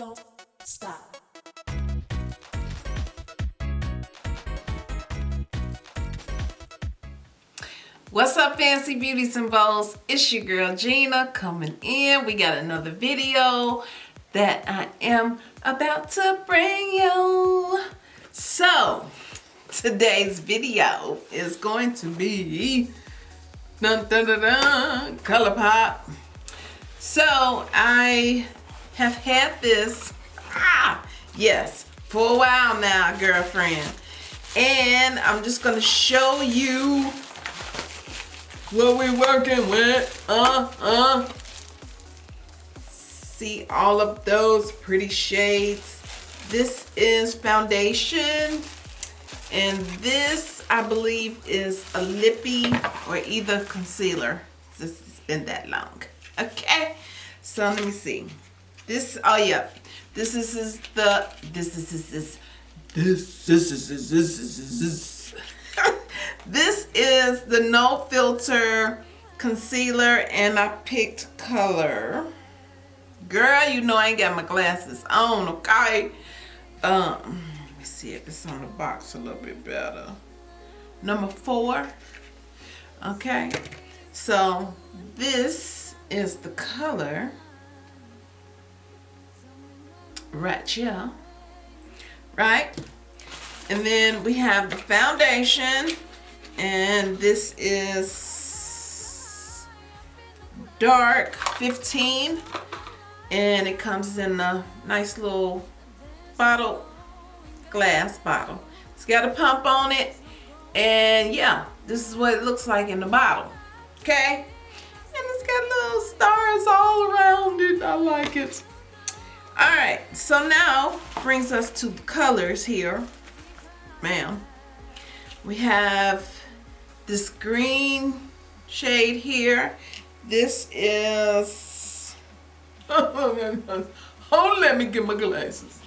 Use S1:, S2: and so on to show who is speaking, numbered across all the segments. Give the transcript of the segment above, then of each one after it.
S1: Don't stop.
S2: What's up, fancy beauties and bows? It's your girl Gina coming in. We got another video that I am about to bring you. So, today's video is going to be dun, dun, dun, dun, ColourPop. So, I have had this, ah, yes, for a while now, girlfriend. And I'm just to show you what we're working with. Uh, uh. See all of those pretty shades. This is foundation. And this, I believe, is a lippy or either concealer. This has been that long. Okay. So let me see. This, oh yeah. This is, is the, this is, this is, this, this is, this is, this is, this. This is the No Filter Concealer and I picked color. Girl, you know I ain't got my glasses on, okay? Um, let me see if it's on the box a little bit better. Number four. Okay. So this is the color here. Right? And then we have the foundation and this is dark 15 and it comes in a nice little bottle glass bottle it's got a pump on it and yeah this is what it looks like in the bottle okay and it's got little stars all around it I like it all right so now brings us to colors here ma'am we have this green shade here. This is, oh, let me get my glasses.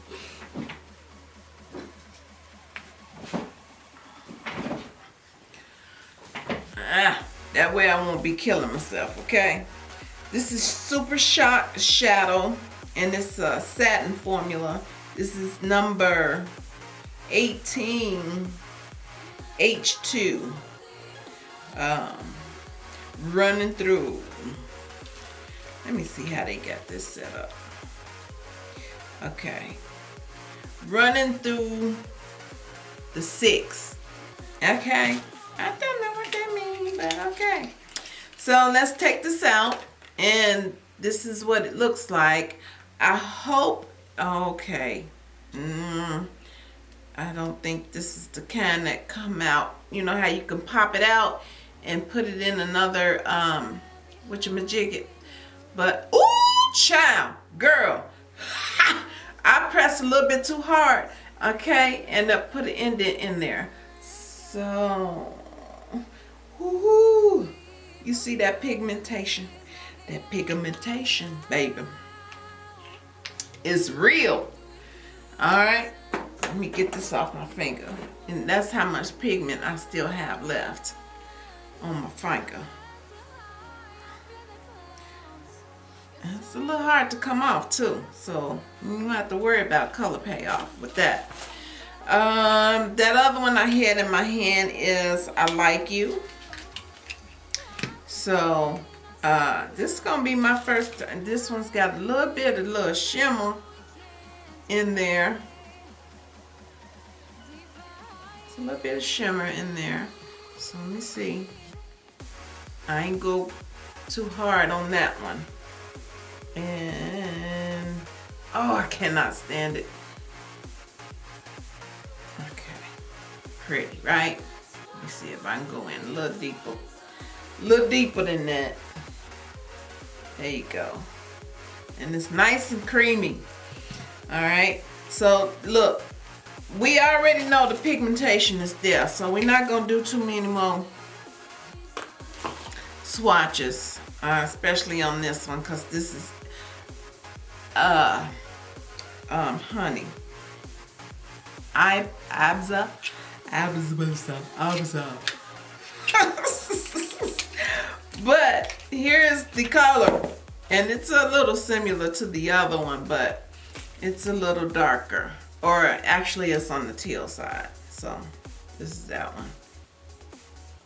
S2: Ah, that way I won't be killing myself, okay? This is Super Shock Shadow, and it's a satin formula. This is number 18 H2 um, running through. Let me see how they got this set up. Okay. Running through the six. Okay. I don't know what that means, but okay. So let's take this out. And this is what it looks like. I hope, okay. Mm, I don't think this is the kind that come out. You know how you can pop it out and put it in another um what you majig it but ooh child girl I pressed a little bit too hard okay and I put an indent in there so whoo you see that pigmentation that pigmentation baby is real all right let me get this off my finger and that's how much pigment I still have left on my finger. It's a little hard to come off too, so you don't have to worry about color payoff with that. Um, that other one I had in my hand is I Like You. So, uh, this is to be my first, this one's got a little bit of little shimmer in there. It's a little bit of shimmer in there. So let me see. I ain't go too hard on that one. And, oh, I cannot stand it. Okay, pretty, right? Let me see if I can go in a little deeper. A little deeper than that. There you go. And it's nice and creamy. All right, so look, we already know the pigmentation is there, so we're not gonna do too many more swatches, uh, especially on this one, because this is, uh, um, honey. I, Abza, Abza, Abza. but here's the color. And it's a little similar to the other one, but it's a little darker. Or actually it's on the teal side. So this is that one.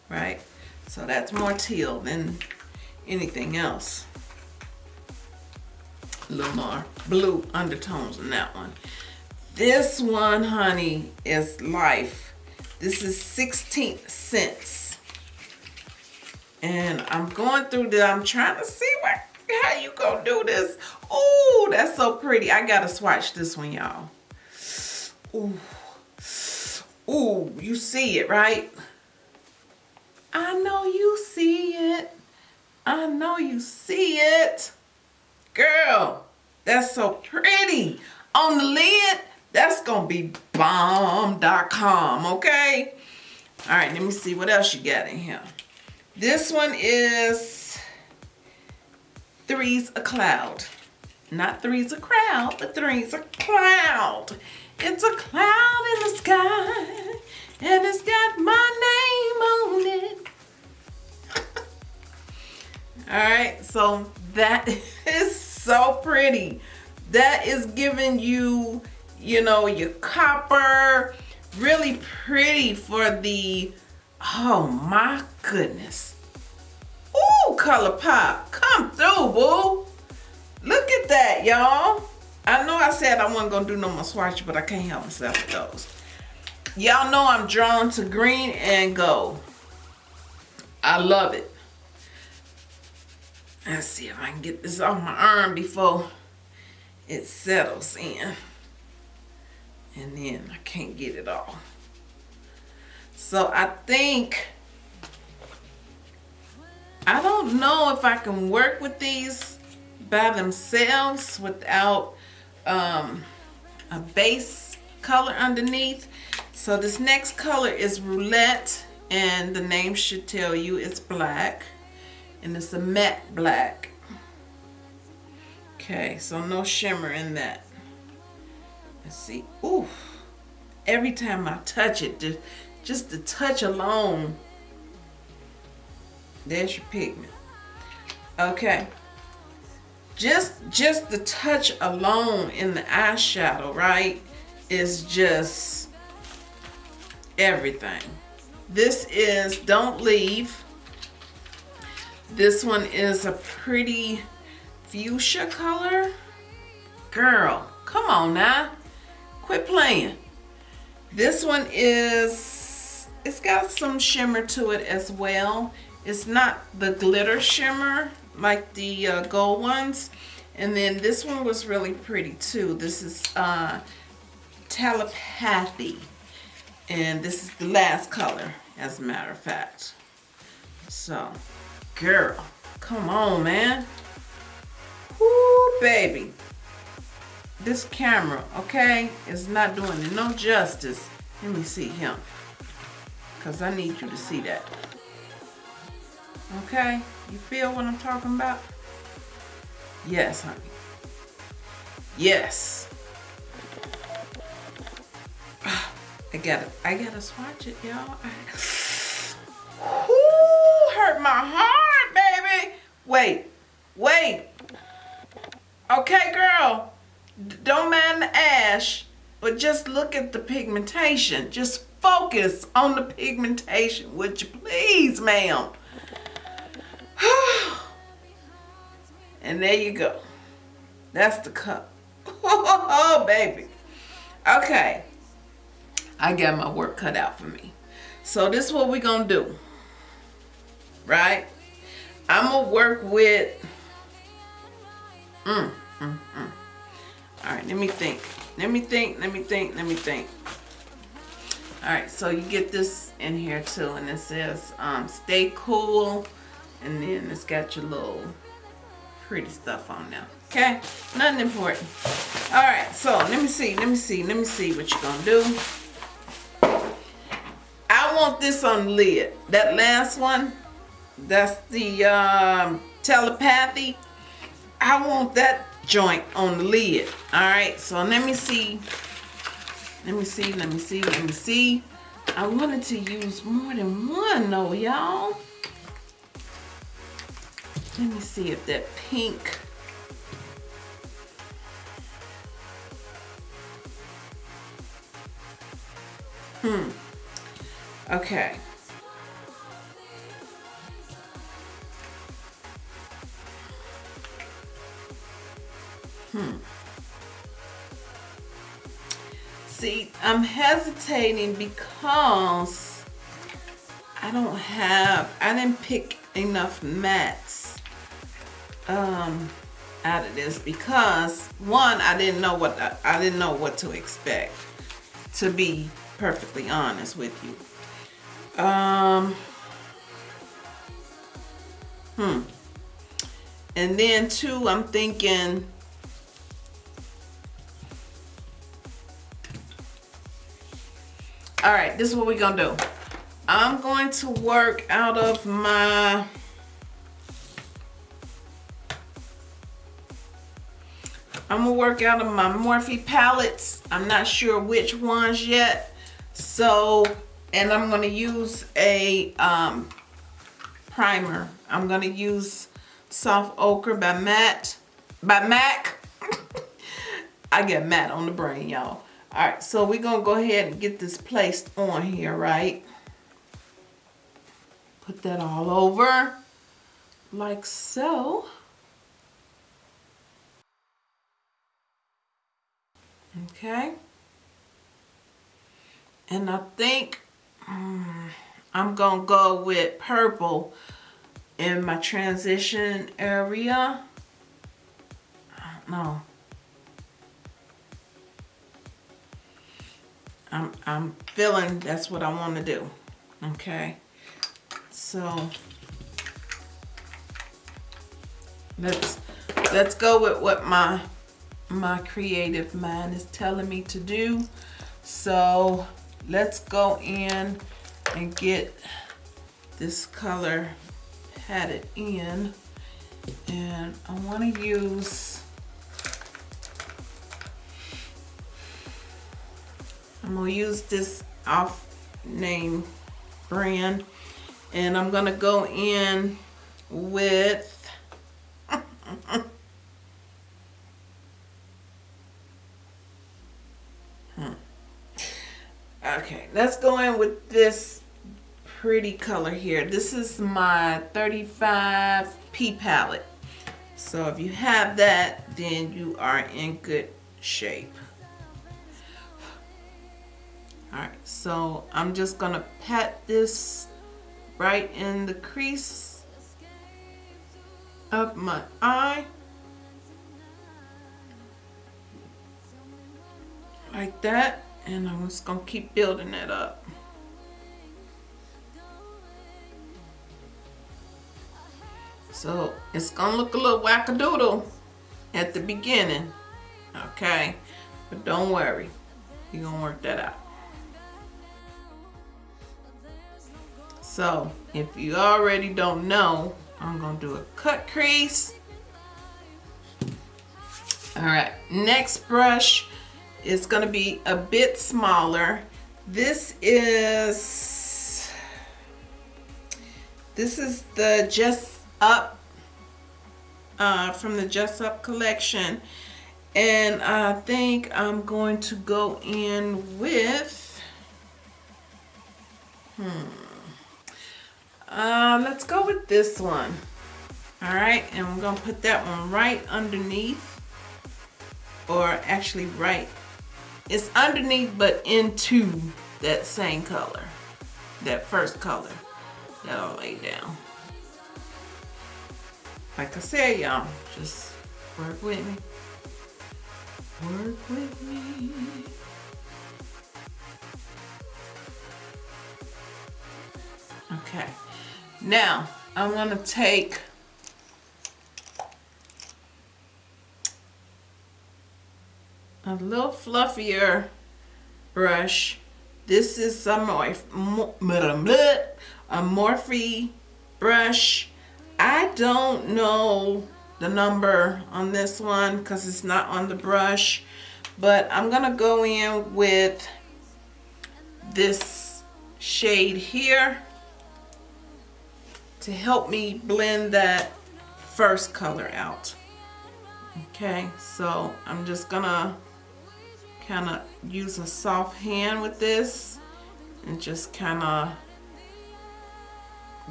S2: Right? So that's more teal than anything else. A little more blue undertones in that one. This one, honey, is life. This is 16 cents. And I'm going through the, I'm trying to see what, how you gonna do this. Oh, that's so pretty. I gotta swatch this one, y'all. Ooh. Ooh, you see it, right? I know you see it. I know you see it. Girl, that's so pretty. On the lid, that's to be bomb.com, okay? All right, let me see what else you got in here. This one is Three's a Cloud. Not Three's a Crowd, but Three's a Cloud. It's a cloud in the sky, and it's got my name on it. All right, so that is so pretty. That is giving you, you know, your copper, really pretty for the, oh my goodness. Ooh, ColourPop, come through, boo. Look at that, y'all. I know I said I wasn't gonna do no more swatch, but I can't help myself with those. Y'all know I'm drawn to green and gold. I love it. Let's see if I can get this off my arm before it settles in. And then I can't get it off. So I think, I don't know if I can work with these by themselves without um, a base color underneath. So this next color is Roulette and the name should tell you it's black and it's a matte black. Okay, so no shimmer in that. Let's see. Ooh, every time I touch it, just, just the touch alone, there's your pigment. Okay, just just the touch alone in the eyeshadow, right, is just everything. This is Don't Leave this one is a pretty fuchsia color. Girl, come on now. Quit playing. This one is, it's got some shimmer to it as well. It's not the glitter shimmer like the uh, gold ones. And then this one was really pretty too. This is uh, Telepathy. And this is the last color, as a matter of fact. So, Girl, come on, man. Woo, baby. This camera, okay, is not doing it no justice. Let me see him. Because I need you to see that. Okay? You feel what I'm talking about? Yes, honey. Yes. I gotta, I gotta swatch it, y'all. hurt my heart, baby. Wait, wait. Okay, girl, don't mind the ash, but just look at the pigmentation. Just focus on the pigmentation, would you please, ma'am? and there you go. That's the cup. Oh, baby. Okay. I got my work cut out for me. So this is what we're going to do right? I'm gonna work with, mm, mm, mm. All right, let me think. Let me think, let me think, let me think. All right, so you get this in here too, and it says um, stay cool, and then it's got your little pretty stuff on there. Okay, nothing important. All right, so let me see, let me see, let me see what you're gonna do. I want this on the lid. That last one, that's the um, telepathy. I want that joint on the lid. All right, so let me see. Let me see, let me see, let me see. I wanted to use more than one though, y'all. Let me see if that pink Hmm. Okay. Hmm. See, I'm hesitating because I don't have, I didn't pick enough matte um, out of this because one, I didn't know what, I, I didn't know what to expect to be perfectly honest with you. Um, hmm. And then two, I'm thinking, all right, this is what we're gonna do. I'm going to work out of my I'm gonna work out of my Morphe palettes. I'm not sure which ones yet. So, and I'm gonna use a um, primer. I'm gonna use Soft Ochre by Matt, by MAC. I get matte on the brain, y'all. All right, so we're gonna go ahead and get this placed on here, right? Put that all over like so. Okay. And I think um, I'm going to go with purple in my transition area. Don't know. I'm, I'm feeling that's what I want to do. Okay. So let's let's go with what my my creative mind is telling me to do. So let's go in and get this color patted in. And I want to use, I'm going to use this off name brand. And I'm going to go in with Okay, let's go in with this pretty color here. This is my 35P palette. So if you have that, then you are in good shape. Alright, so I'm just to pat this right in the crease of my eye. Like that and I'm just gonna keep building that up. So it's gonna look a little wackadoodle at the beginning, okay? But don't worry, you're gonna work that out. So if you already don't know, I'm gonna do a cut crease. All right, next brush is to be a bit smaller. This is this is the Just Up uh, from the Just Up collection. And I think I'm going to go in with, hmm, uh, let's go with this one. All right, and we're gonna put that one right underneath, or actually right it's underneath but into that same color. That first color that I lay down. Like I said, y'all, just work with me. Work with me. Okay. Now, I'm to take a little fluffier brush. This is a, Morphe, a Morphe brush. I don't know the number on this one because it's not on the brush. But I'm to go in with this shade here to help me blend that first color out. Okay, so I'm just gonna kind of use a soft hand with this and just kind of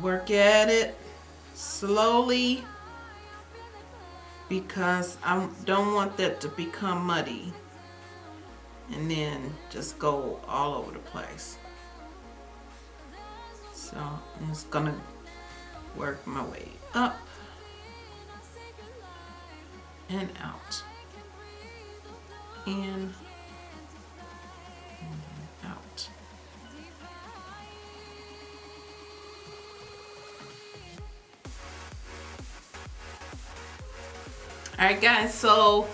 S2: work at it slowly because I don't want that to become muddy and then just go all over the place. So I'm just gonna work my way up and out in and Alright guys, so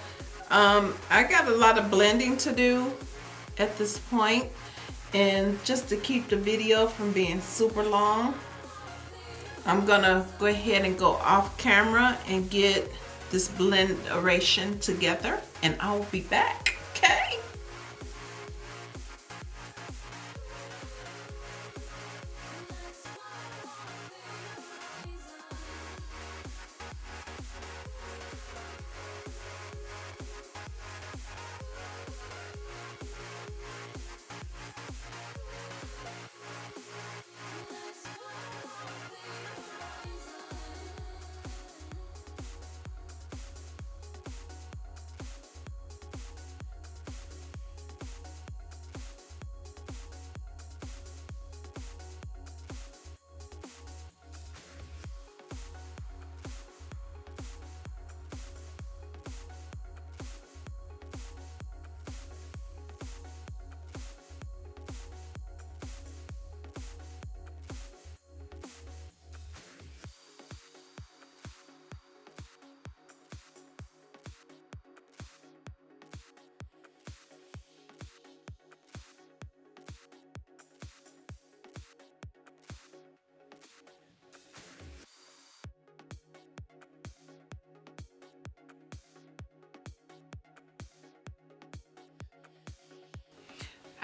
S2: um, I got a lot of blending to do at this point and just to keep the video from being super long I'm gonna go ahead and go off camera and get this blend oration together and I will be back okay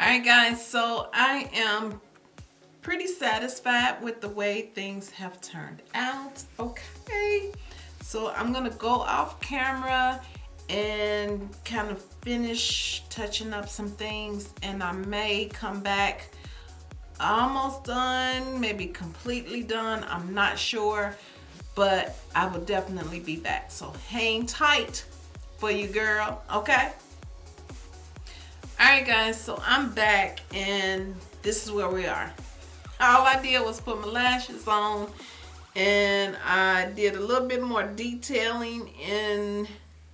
S2: Alright guys, so I am pretty satisfied with the way things have turned out. Okay, so I'm gonna go off camera and kind of finish touching up some things and I may come back almost done, maybe completely done, I'm not sure, but I will definitely be back. So hang tight for you girl, okay? Alright guys, so I'm back and this is where we are. All I did was put my lashes on and I did a little bit more detailing in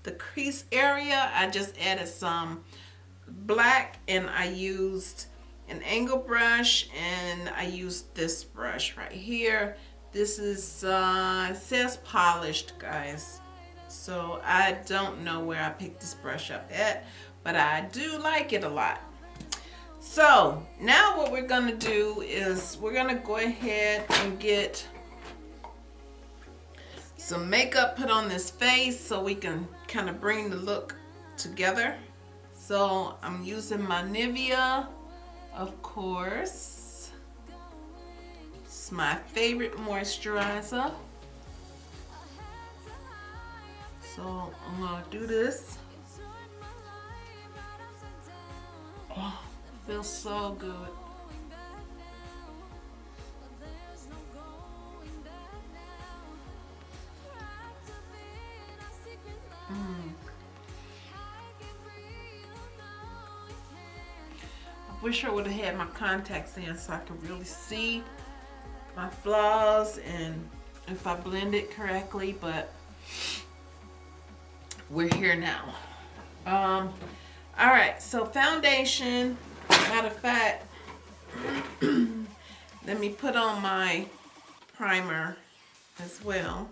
S2: the crease area. I just added some black and I used an angle brush and I used this brush right here. This is, uh, it says polished guys. So I don't know where I picked this brush up at, but I do like it a lot. So now what we're gonna do is we're gonna go ahead and get some makeup put on this face so we can kind of bring the look together. So I'm using my Nivea, of course. It's my favorite moisturizer. So I'm gonna do this. Oh, feels so good. Mm. I wish I would have had my contacts in so I could really see my flaws and if I blend it correctly, but we're here now. Um, all right, so foundation, matter of fact, let me put on my primer as well.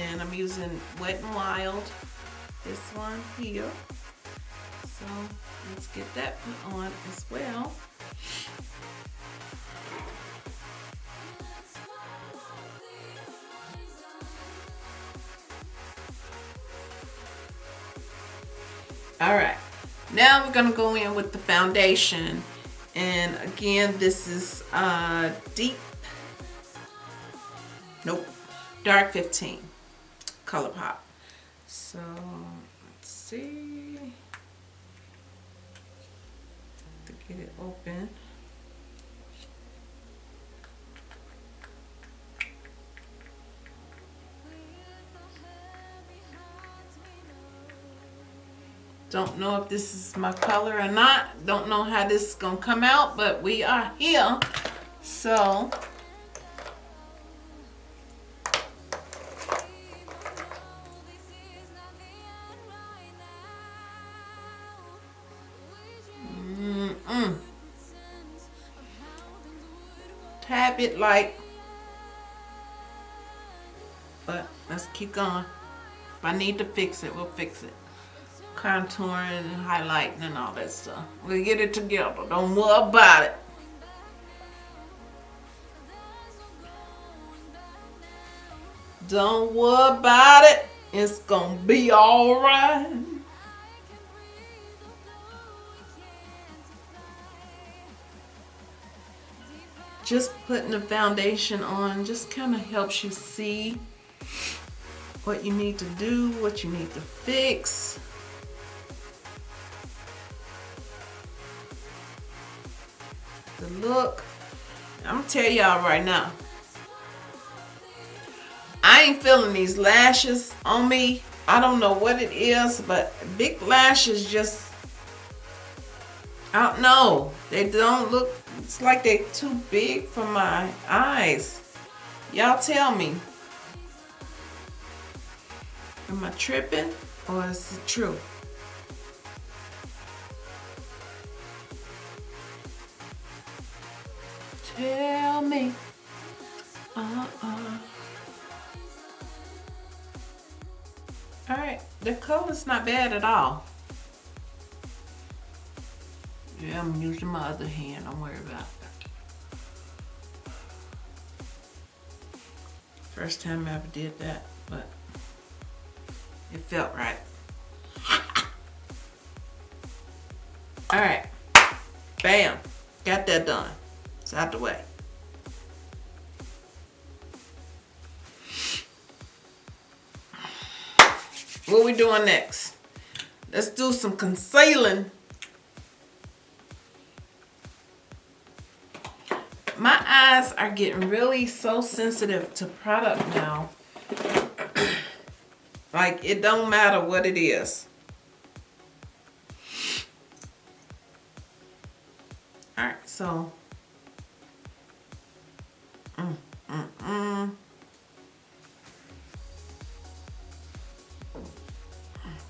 S2: And I'm using Wet n Wild, this one here. So let's get that put on as well. All right, now we're gonna go in with the foundation. And again, this is uh, deep, nope, dark 15, ColourPop. So let's see, to get it open. Don't know if this is my color or not. Don't know how this is gonna come out, but we are here. So Mm-mm. Tap it like, but let's keep going. If I need to fix it, we'll fix it. Contouring and highlighting and all that stuff. We'll get it together. Don't worry about it. Don't worry about it. It's gonna be alright. Just putting the foundation on just kind of helps you see what you need to do, what you need to fix. The look. I'm gonna tell y'all right now. I ain't feeling these lashes on me. I don't know what it is, but big lashes just, I don't know. They don't look, it's like they're too big for my eyes. Y'all tell me. Am I tripping or is it true? Tell me. Uh-uh. All right, the color's not bad at all. Yeah, I'm using my other hand. Don't worry about that. First time I ever did that, but it felt right. All right, bam, got that done. It's out the way. What we doing next? Let's do some concealing. My eyes are getting really so sensitive to product now. like it don't matter what it is. All right, so. Mm.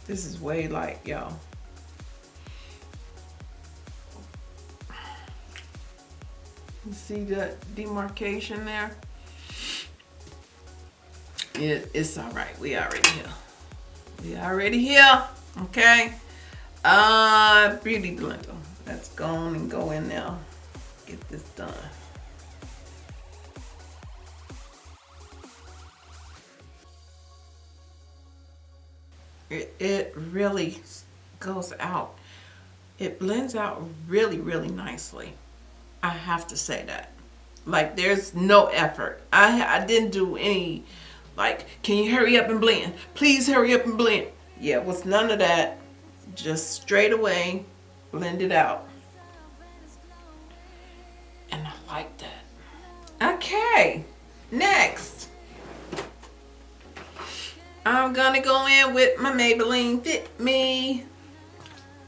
S2: This is way light, y'all. You see the demarcation there? It, it's all right. We already here. We already here. Okay. Uh, Beauty Blender. Let's go on and go in now. Get this done. It, it really goes out. It blends out really, really nicely. I have to say that. Like there's no effort. I, I didn't do any, like, can you hurry up and blend? Please hurry up and blend. Yeah, it was none of that. Just straight away, blend it out. And I like that. Okay, next. I'm gonna go in with my Maybelline Fit Me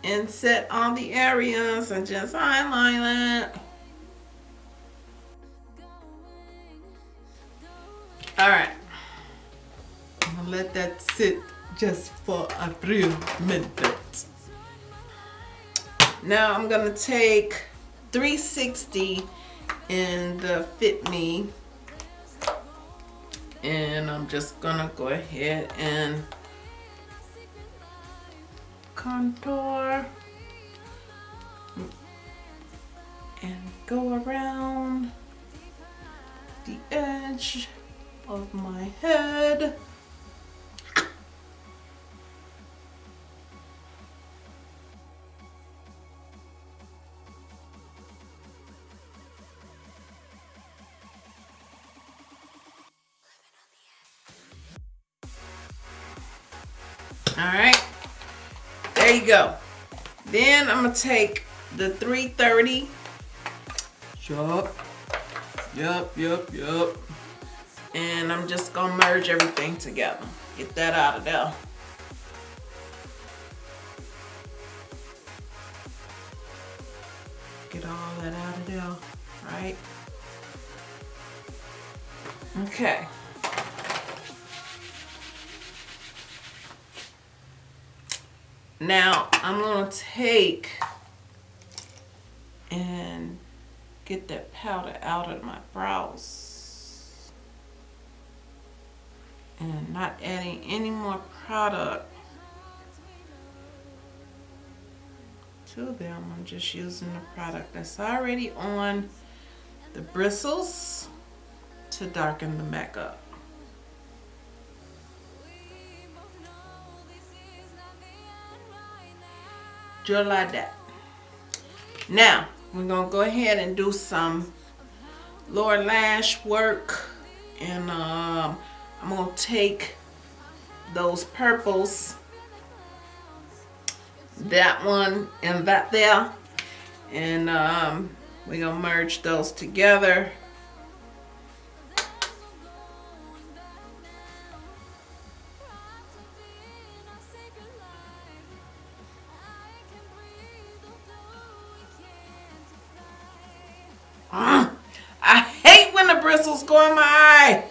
S2: and set all the areas and just highlight it. All right, I'm gonna let that sit just for a few minutes. Now I'm gonna take 360 in the Fit Me and I'm just gonna go ahead and contour and go around the edge of my head go. Then I'm gonna take the 330. Yup. Yup, yup, yup. And I'm just gonna merge everything together. Get that out of there. Get all that out of there, Right. Okay. Now I'm gonna take and get that powder out of my brows and not adding any more product to them. I'm just using the product that's already on the bristles to darken the makeup. Just like that. Now, we're going to go ahead and do some lower lash work. And um, I'm to take those purples, that one and that there. And um, we're to merge those together. When the bristles go in my eye.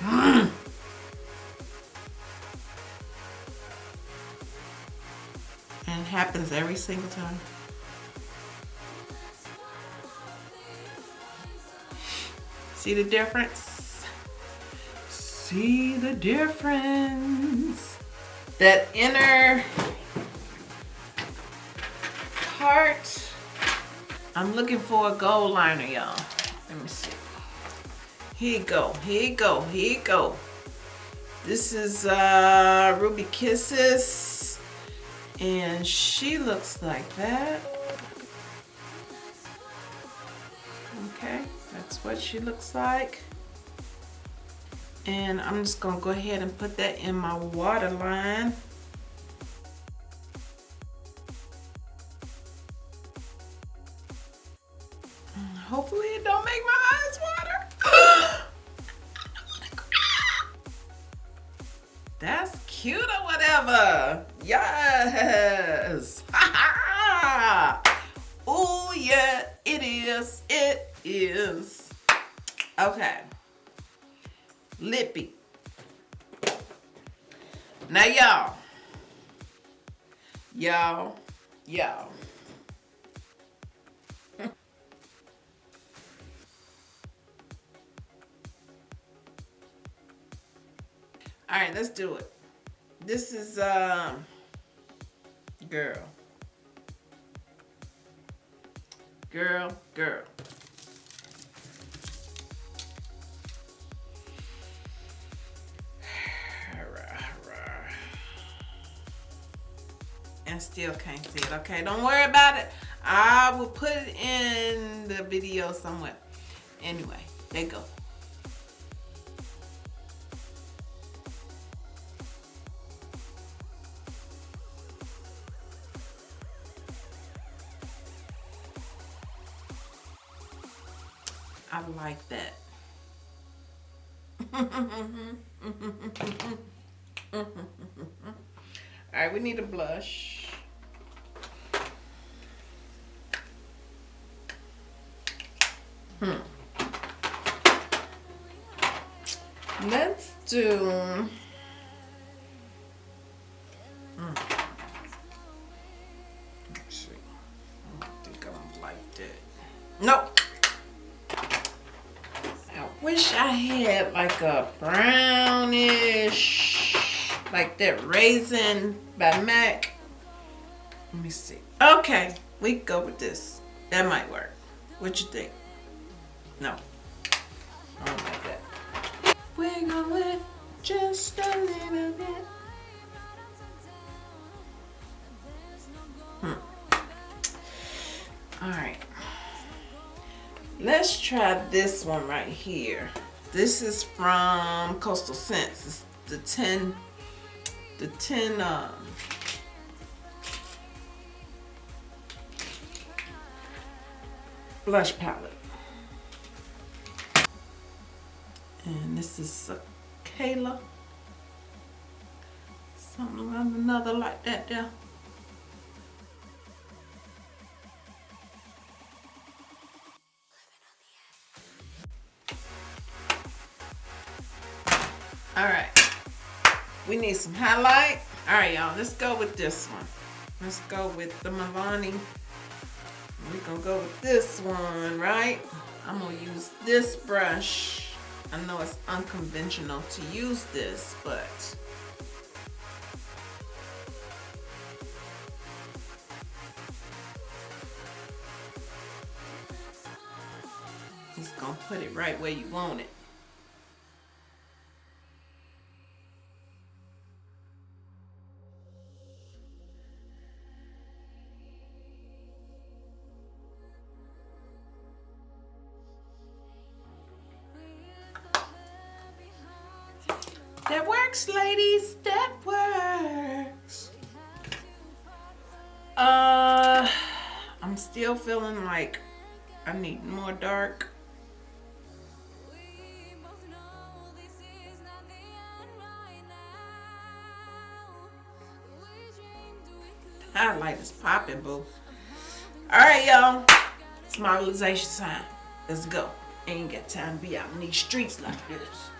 S2: Hmm. And it happens every single time. See the difference? See the difference? That inner I'm looking for a gold liner, y'all. Let me see. Here you go. Here you go. Here you go. This is uh, Ruby Kisses. And she looks like that. Okay, that's what she looks like. And I'm just gonna go ahead and put that in my waterline. And still can't see it, okay? Don't worry about it. I will put it in the video somewhere. Anyway, there you go. Had like a brownish, like that raisin by MAC. Let me see. Okay, we go with this. That might work. What you think? No. I don't like that. Just a little bit. Hmm. All right. Let's try this one right here. This is from Coastal Scents. It's the 10, the 10, um, blush palette. And this is Kayla. Something another like that there. All right. We need some highlight. All right, y'all, let's go with this one. Let's go with the Milani. We're gonna go with this one, right? I'm gonna use this brush. I know it's unconventional to use this, but just gonna put it right where you want it. Like I need more dark. Highlight is popping, boo. All right, y'all. It's modelization time. Let's go. Ain't got time to be out in these streets like this.